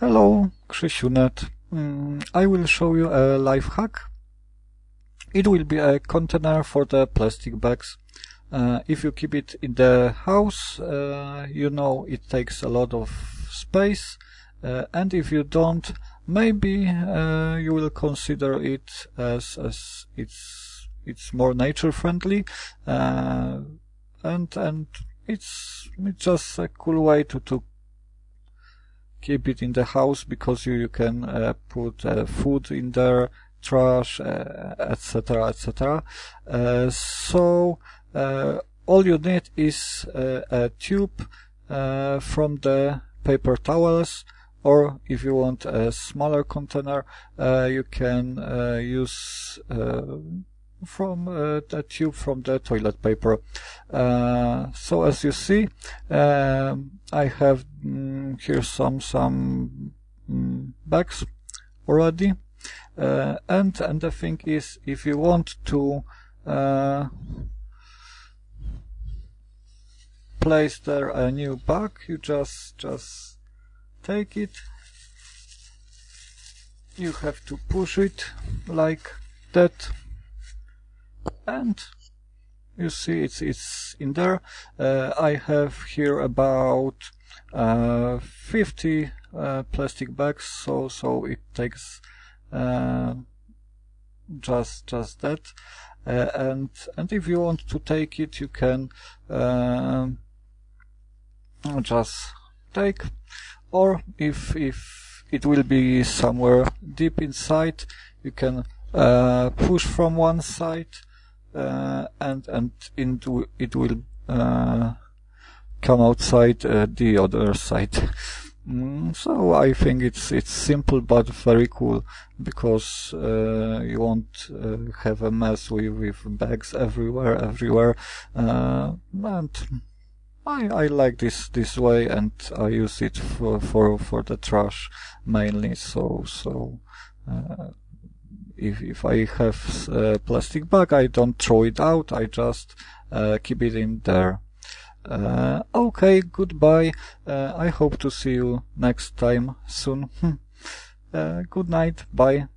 Hello, Krzysiunet. Mm, I will show you a life hack. It will be a container for the plastic bags. Uh, if you keep it in the house, uh, you know it takes a lot of space. Uh, and if you don't, maybe uh, you will consider it as, as it's it's more nature friendly, uh, and and it's it's just a cool way to to keep it in the house because you, you can uh, put uh, food in there, trash, etc., uh, etc. Uh, so uh, all you need is a tube from the paper towels or if you want a smaller container you can use from uh, the tube from the toilet paper. Uh, so as you see, um, I have mm, here some some mm, bags already, uh, and and the thing is, if you want to uh, place there a new bug, you just just take it. You have to push it like that. And you see it's it's in there. Uh, I have here about 50 uh, plastic bags so so it takes uh, just just that. Uh, and and if you want to take it you can uh, just take. Or if if it will be somewhere deep inside you can push from one side uh, and and into it will uh, come outside uh, the other side. Mm, so I think it's it's simple but very cool because uh, you won't uh, have a mess with, with bags everywhere everywhere uh, and I, I like this this way and I use it for for, for the trash mainly so so if, if I have a plastic bag, I don't throw it out, I just uh, keep it in there. Uh, okay, goodbye. Uh, I hope to see you next time soon. uh, good night. Bye.